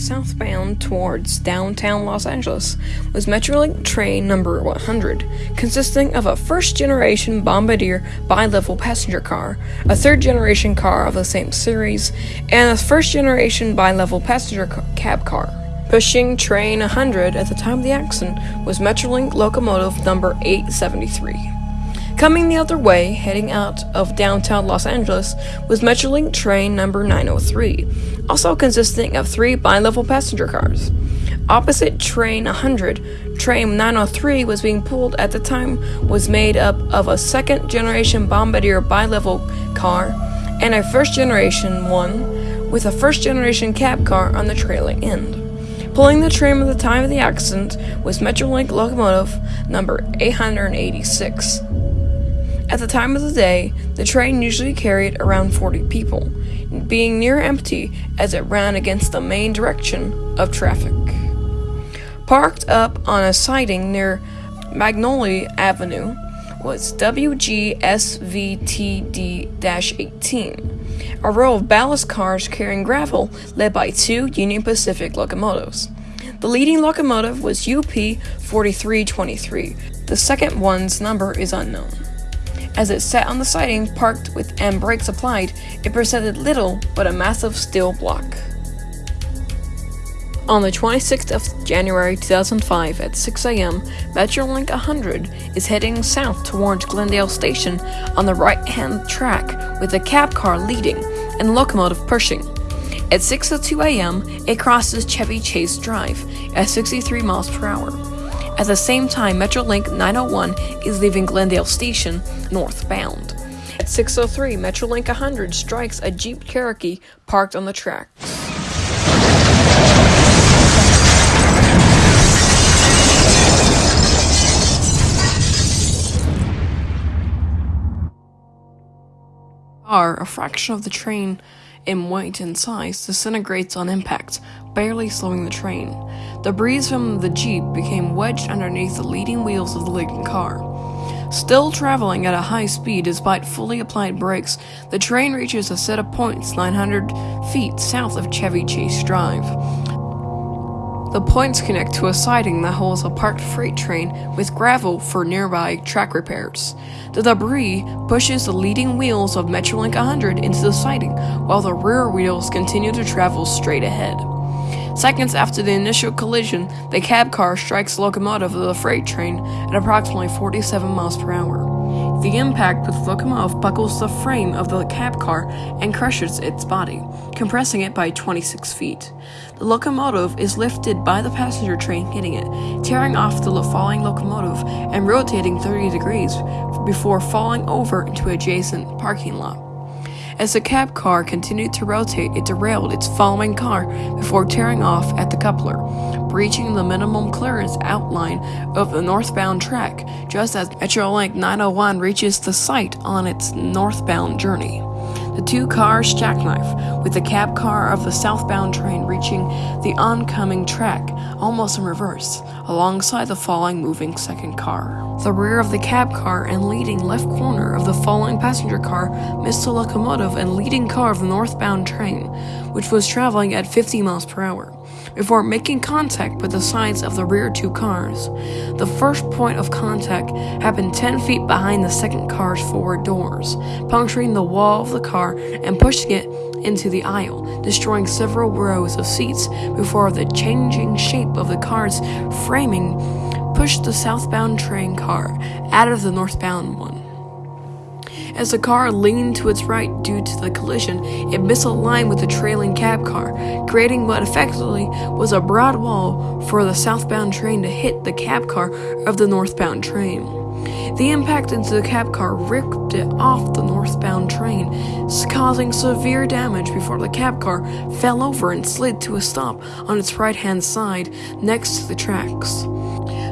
southbound towards downtown Los Angeles was Metrolink train number 100, consisting of a first generation Bombardier bi level passenger car, a third generation car of the same series, and a first generation bi level passenger ca- cab car. Pushing train 100 at the time of the accident was Metrolink locomotive number 873. Coming the other way, heading out of downtown Los Angeles, was Metrolink train number 903, also consisting of three bi-level passenger cars. Opposite train 100, train 903 was being pulled at the time was made up of a second generation Bombardier bi-level car and a first generation one with a first generation cab car on the trailing end. Pulling the train at the time of the accident was Metrolink locomotive number 886. At the time of the day, the train usually carried around 40 people, being near empty as it ran against the main direction of traffic. Parked up on a siding near Magnolia Avenue was WGSVTD 18, a row of ballast cars carrying gravel led by two Union Pacific locomotives. The leading locomotive was UP 4323. The second one's number is unknown. As it sat on the siding, parked with and brakes applied, it presented little but a massive steel block. On the 26th of January 2005 at 6 a.m., Metrolink 100 is heading south towards Glendale Station on the right-hand track with the cab car leading and locomotive pushing. At 6:02 a.m., it crosses Chevy Chase Drive at 63 miles per hour. At the same time, Metrolink 901 is leaving Glendale Station northbound. At 6:03, Metrolink 100 strikes a Jeep Cherokee parked on the tracks. Car, a fraction of the train in weight and size, disintegrates on impact, barely slowing the train. The breeze from the Jeep became wedged underneath the leading wheels of the leading car. Still traveling at a high speed despite fully applied brakes, the train reaches a set of points 900 feet south of Chevy Chase Drive. The points connect to a siding that holds a parked freight train with gravel for nearby track repairs. The debris pushes the leading wheels of Metrolink 100 into the siding, while the rear wheels continue to travel straight ahead. Seconds after the initial collision, the cab car strikes the locomotive of the freight train at approximately 47 miles per hour. The impact with the locomotive buckles the frame of the cab car and crushes its body, compressing it by 26 feet. The locomotive is lifted by the passenger train hitting it, tearing off the falling locomotive and rotating 30 degrees before falling over into adjacent parking lot. As the cab car continued to rotate, it derailed its following car before tearing off at the coupler, breaching the minimum clearance outline of the northbound track just as Metrolink 901 reaches the site on its northbound journey. The two cars jackknife, with the cab car of the southbound train reaching the oncoming track almost in reverse, alongside the falling moving second car. The rear of the cab car and leading left corner of the falling passenger car missed the locomotive and leading car of the northbound train, which was traveling at 50 miles per hour before making contact with the sides of the rear two cars. The first point of contact happened 10 feet behind the second car's forward doors, puncturing the wall of the car and pushing it into the aisle, destroying several rows of seats before the changing shape of the car's framing pushed the southbound train car out of the northbound one. As the car leaned to its right due to the collision, it misaligned with the trailing cab car, creating what effectively was a broad wall for the southbound train to hit the cab car of the northbound train. The impact into the cab car ripped it off the northbound train, causing severe damage before the cab car fell over and slid to a stop on its right hand side next to the tracks.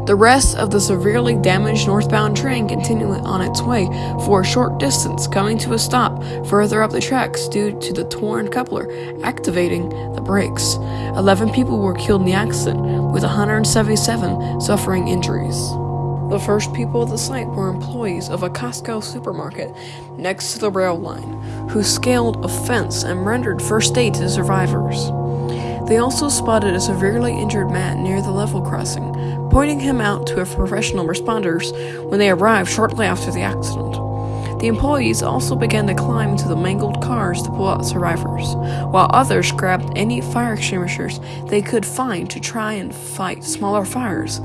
The rest of the severely damaged northbound train continued on its way for a short distance, coming to a stop further up the tracks due to the torn coupler activating the brakes. 11 people were killed in the accident, with 177 suffering injuries. The first people at the site were employees of a Costco supermarket next to the rail line, who scaled a fence and rendered first aid to survivors. They also spotted a severely injured man near the level crossing, pointing him out to a professional responders when they arrived shortly after the accident. The employees also began to climb into the mangled cars to pull out survivors, while others grabbed any fire extinguishers they could find to try and fight smaller fires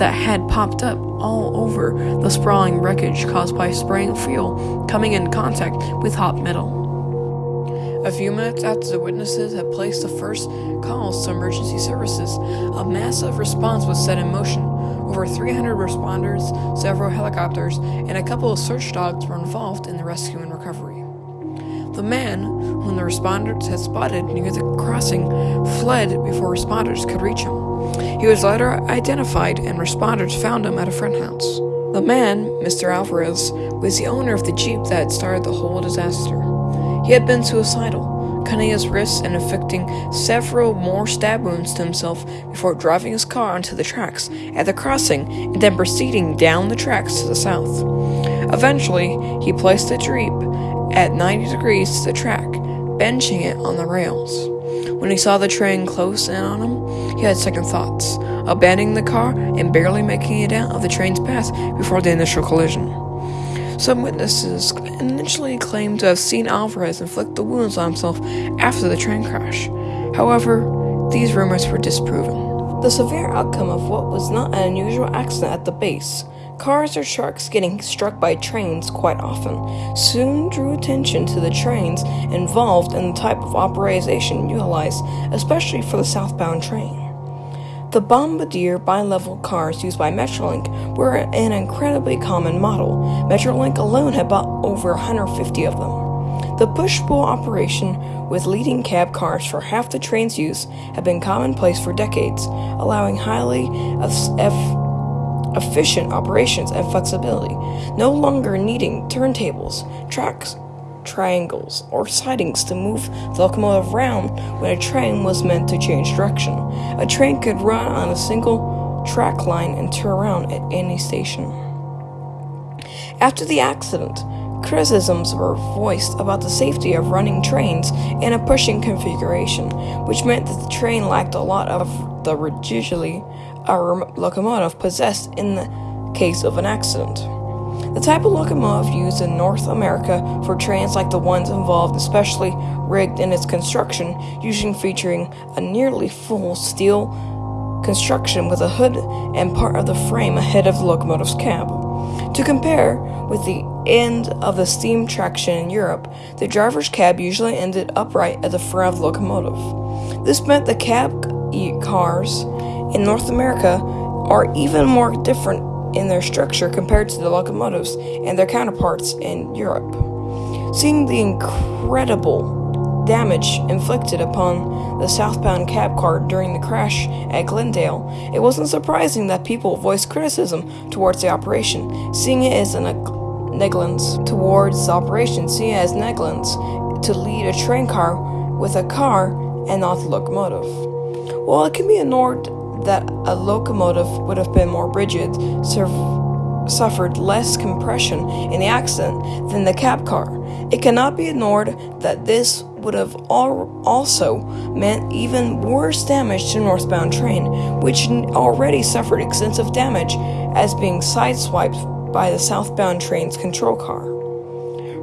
that had popped up all over the sprawling wreckage caused by spraying fuel coming in contact with hot metal. A few minutes after the witnesses had placed the first calls to emergency services, a massive response was set in motion. Over 300 responders, several helicopters, and a couple of search dogs were involved in the rescue and recovery. The man, whom the responders had spotted near the crossing, fled before responders could reach him. He was later identified, and responders found him at a friend house. The man, Mr. Alvarez, was the owner of the Jeep that started the whole disaster. He had been suicidal, cutting his wrists and inflicting several more stab wounds to himself before driving his car onto the tracks at the crossing and then proceeding down the tracks to the south. Eventually, he placed the Jeep at 90 degrees to the track, benching it on the rails. When he saw the train close in on him, he had second thoughts, abandoning the car and barely making it out of the train's path before the initial collision. Some witnesses initially claimed to have seen Alvarez inflict the wounds on himself after the train crash. However, these rumors were disproven. The severe outcome of what was not an unusual accident at the base, cars or sharks getting struck by trains quite often, soon drew attention to the trains involved and the type of operation utilized, especially for the southbound train. The Bombardier bi-level cars used by Metrolink were an incredibly common model. Metrolink alone had bought over 150 of them. The push-pull operation with leading cab cars for half the train's use had been commonplace for decades, allowing highly efficient operations and flexibility, no longer needing turntables, tracks, triangles, or sidings to move the locomotive around when a train was meant to change direction. A train could run on a single track line and turn around at any station. After the accident, criticisms were voiced about the safety of running trains in a pushing configuration, which meant that the train lacked a lot of the rigidity a locomotive possessed in the case of an accident. The type of locomotive used in North America for trains like the ones involved, especially rigged in its construction, usually featuring a nearly full steel construction with a hood and part of the frame ahead of the locomotive's cab. To compare with the end of the steam traction in Europe, the driver's cab usually ended upright at the front of the locomotive. This meant the cab cars in North America are even more different in their structure compared to the locomotives and their counterparts in Europe. Seeing the incredible damage inflicted upon the southbound cab car during the crash at Glendale, it wasn't surprising that people voiced criticism towards the operation, seeing it as a negligence towards the operation, seeing it as negligence to lead a train car with a car and not the locomotive. While it can be ignored that a locomotive would have been more rigid, suffered less compression in the accident than the cab car. It cannot be ignored that this would have al also meant even worse damage to northbound train, which already suffered extensive damage as being sideswiped by the southbound train's control car.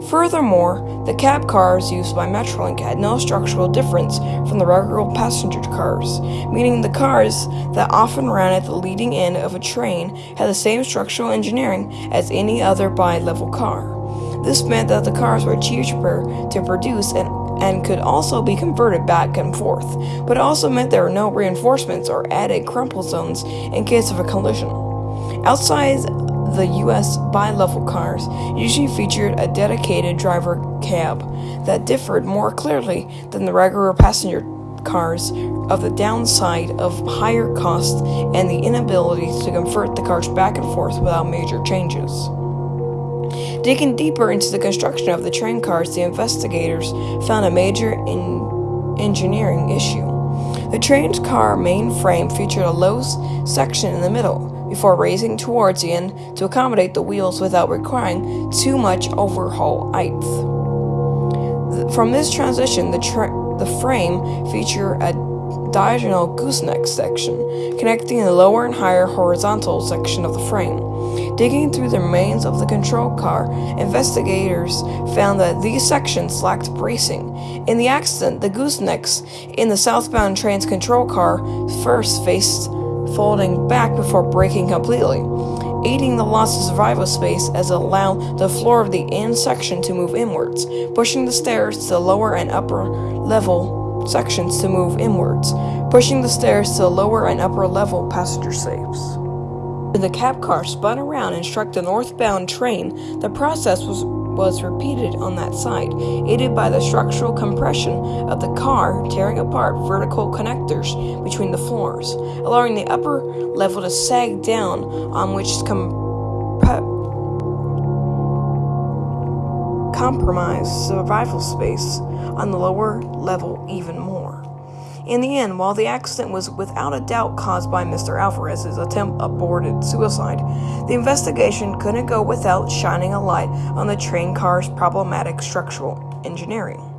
Furthermore, the cab cars used by Metrolink had no structural difference from the regular passenger cars, meaning the cars that often ran at the leading end of a train had the same structural engineering as any other bi-level car. This meant that the cars were cheaper to produce and and could also be converted back and forth, but it also meant there were no reinforcements or added crumple zones in case of a collision. Outside the US bi-level cars usually featured a dedicated driver cab that differed more clearly than the regular passenger cars of the downside of higher cost and the inability to convert the cars back and forth without major changes. Digging deeper into the construction of the train cars, the investigators found a major engineering issue. The train's car main frame featured a low section in the middle, before raising towards the end to accommodate the wheels without requiring too much overhaul height. From this transition, the, the frame featured a diagonal gooseneck section, connecting the lower and higher horizontal section of the frame. Digging through the remains of the control car, investigators found that these sections lacked bracing. In the accident, the goosenecks in the southbound train's control car first faced folding back before breaking completely, aiding the loss of survival space as it allowed the floor of the end section to move inwards, pushing the stairs to the lower and upper level sections to move inwards, pushing the stairs to the lower and upper level passenger safes. When the cab car spun around and struck the northbound train, the process was was repeated on that side, aided by the structural compression of the car tearing apart vertical connectors between the floors, allowing the upper level to sag down on which compromise survival space on the lower level even more. In the end, while the accident was without a doubt caused by Mr. Alvarez's attempt aborted suicide, the investigation couldn't go without shining a light on the train car's problematic structural engineering.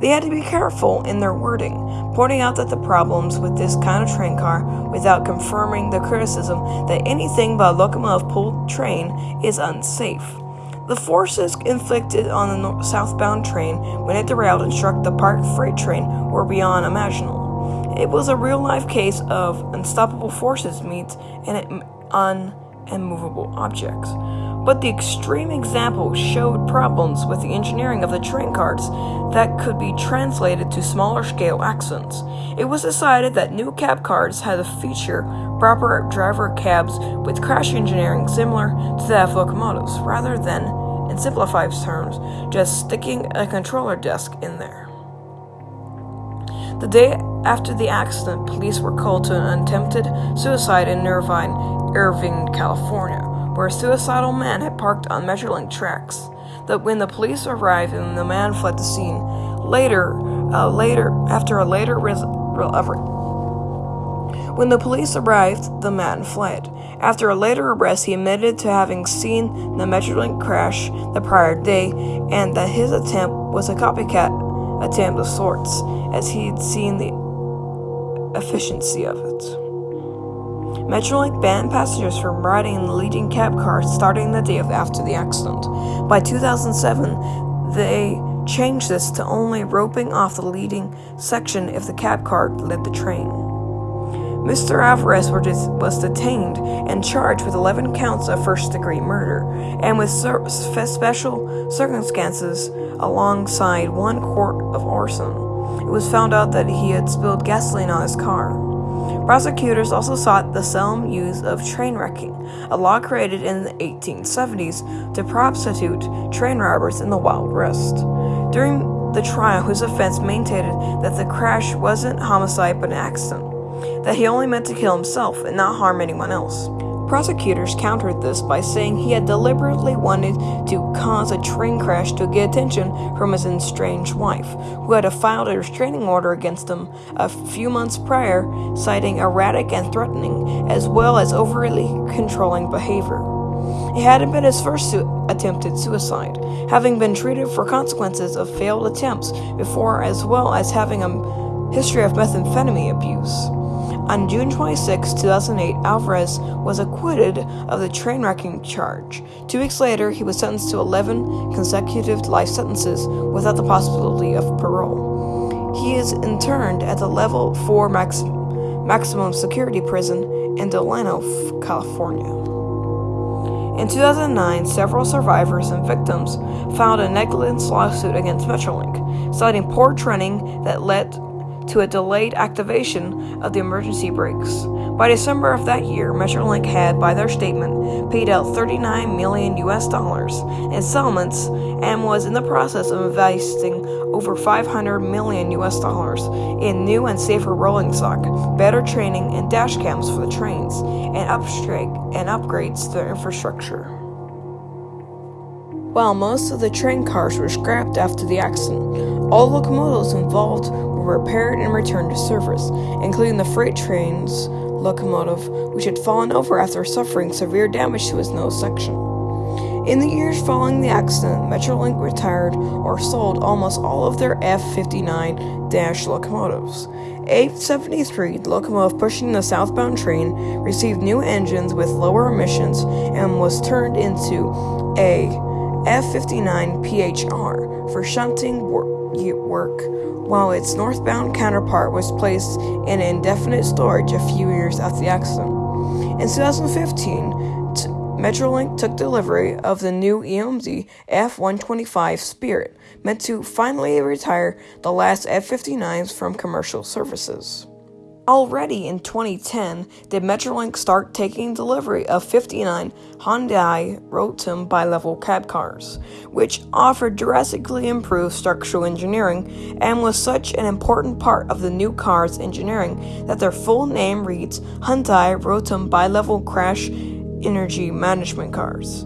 They had to be careful in their wording, pointing out that the problems with this kind of train car without confirming the criticism that anything but a locomotive pulled train is unsafe. The forces inflicted on the southbound train when it derailed and struck the parked freight train were beyond imaginable. It was a real life case of unstoppable forces meet an unmovable objects. But the extreme example showed problems with the engineering of the train cars that could be translated to smaller scale accidents. It was decided that new cab cars had to feature proper driver cabs with crash engineering similar to that of locomotives, rather than, in simplified terms, just sticking a controller desk in there. The day after the accident, police were called to an attempted suicide in Irvine, Irving, California, where a suicidal man had parked on Metrolink tracks. That when the police arrived and the man fled the scene, later, uh, later after a later res- when the police arrived, the man fled. After a later arrest, he admitted to having seen the Metrolink crash the prior day and that his attempt was a copycat attempt of sorts, as he'd seen the efficiency of it. Metrolink banned passengers from riding in the leading cab car starting the day after the accident. By 2007, they changed this to only roping off the leading section if the cab car led the train. Mr. Alvarez was detained and charged with 11 counts of first degree murder and with special circumstances alongside one count of arson. It was found out that he had spilled gasoline on his car. Prosecutors also sought the solemn use of train wrecking, a law created in the 1870s to prosecute train robbers in the Wild West. During the trial, whose defense maintained that the crash wasn't homicide but an accident that he only meant to kill himself and not harm anyone else. Prosecutors countered this by saying he had deliberately wanted to cause a train crash to get attention from his estranged wife, who had filed a restraining order against him a few months prior, citing erratic and threatening, as well as overly controlling behavior. It hadn't been his first su- attempted suicide, having been treated for consequences of failed attempts before, as well as having a history of methamphetamine abuse. On June 26, 2008, Alvarez was acquitted of the train wrecking charge. Two weeks later, he was sentenced to 11 consecutive life sentences without the possibility of parole. He is interned at the Level 4 max- maximum security prison in Delano, California. In 2009, several survivors and victims filed a negligence lawsuit against Metrolink, citing poor training that led to a delayed activation of the emergency brakes. By December of that year, Metrolink had, by their statement, paid out 39 million US dollars in settlements and was in the process of investing over 500 million US dollars in new and safer rolling stock, better training and dash cams for the trains, and, and upgrades to their infrastructure. While most of the train cars were scrapped after the accident, all locomotives involved were repaired and returned to service, including the freight train's locomotive, which had fallen over after suffering severe damage to its nose section. In the years following the accident, Metrolink retired or sold almost all of their F 59 Dash locomotives. 873, the locomotive pushing the southbound train, received new engines with lower emissions and was turned into a F 59 PHR for shunting work, while its northbound counterpart was placed in indefinite storage a few years after the accident. In 2015, Metrolink took delivery of the new EMD F-125 Spirit, meant to finally retire the last F-59s from commercial services. Already in 2010 did Metrolink start taking delivery of 59 Hyundai Rotem bi-level cab cars, which offered drastically improved structural engineering and was such an important part of the new car's engineering that their full name reads Hyundai Rotem bi-level crash energy management cars.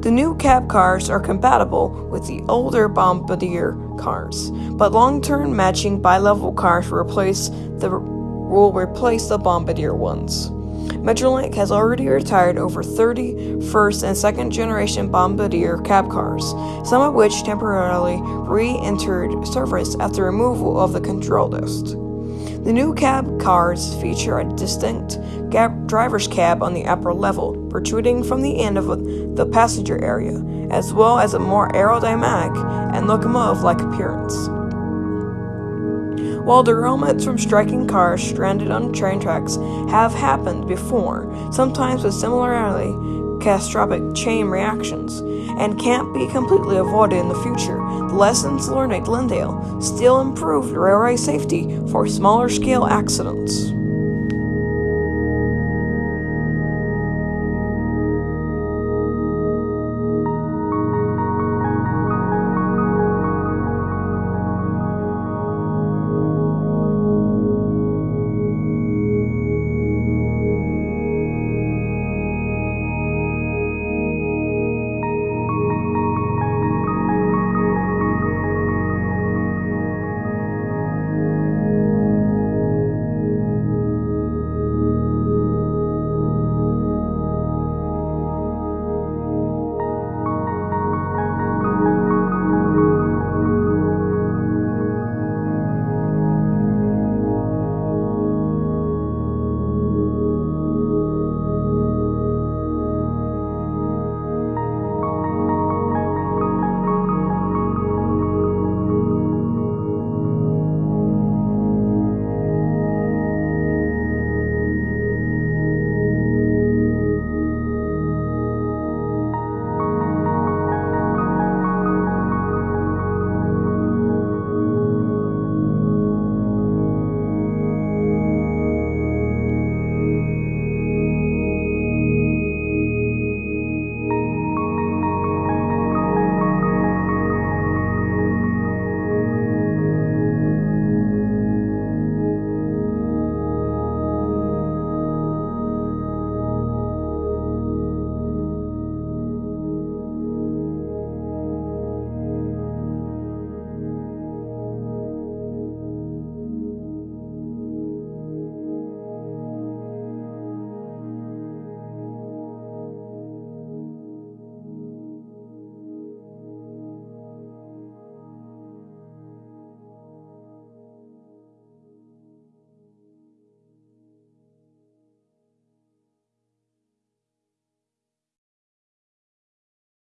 The new cab cars are compatible with the older Bombardier cars, but long-term matching bi-level cars replace the will replace the Bombardier ones. Metrolink has already retired over 30 first and second generation Bombardier cab cars, some of which temporarily re entered service after removal of the control list. The new cab cars feature a distinct driver's cab on the upper level, protruding from the end of the passenger area, as well as a more aerodynamic and locomotive like appearance. While derailments from striking cars stranded on train tracks have happened before, sometimes with similarly catastrophic chain reactions, and can't be completely avoided in the future. The lessons learned at Glendale still improved railway safety for smaller scale accidents.